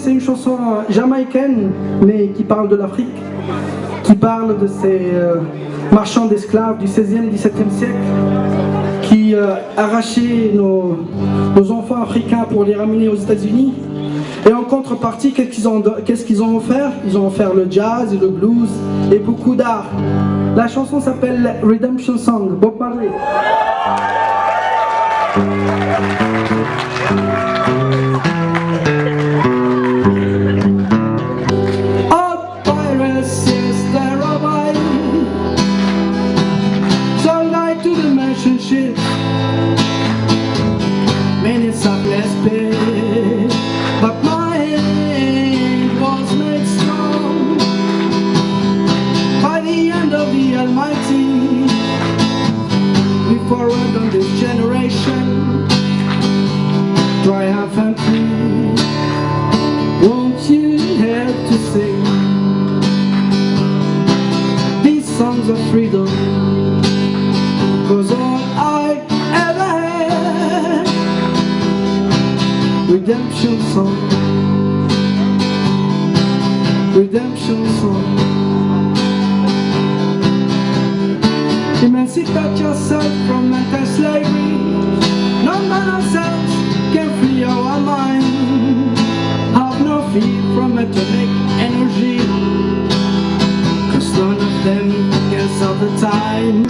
C'est une chanson jamaïcaine, mais qui parle de l'Afrique, qui parle de ces euh, marchands d'esclaves du 16e, 17e siècle, qui euh, arrachaient nos, enfants africains pour les ramener aux États-Unis. Et en contrepartie, qu'est-ce qu'ils ont, offert? Ils ont offert le jazz, le blues et beaucoup d'art. La chanson s'appelle Redemption Song, Bob Marley. Triumphantly won't you help to sing? These songs of freedom cause all I ever had redemption song. Redemption song. Emancipate yourself from mental slavery None but atomic energy Cause none of them can solve the time.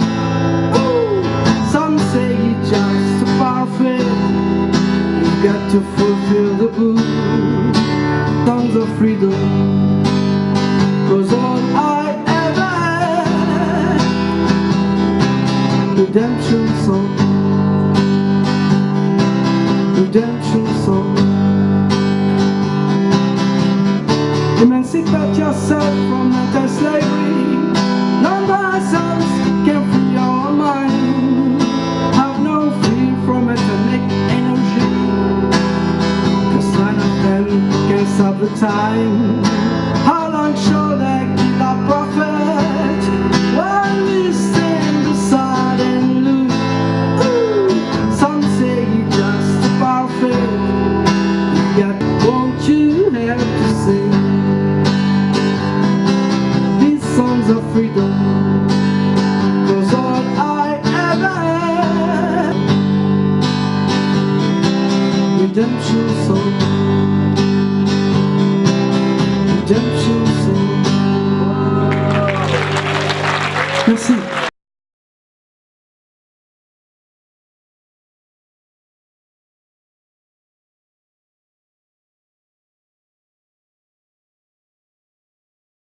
Ooh, Some say just a parfait You've got to fulfill the book Songs of freedom Cause all I ever redemption song. Redemption song emancipate yourself from mental slavery. None of ourselves can free our mind have no fear from atomic energy. Cause none of them can stop the time freedom. Cause all I ever redemption song. Redemption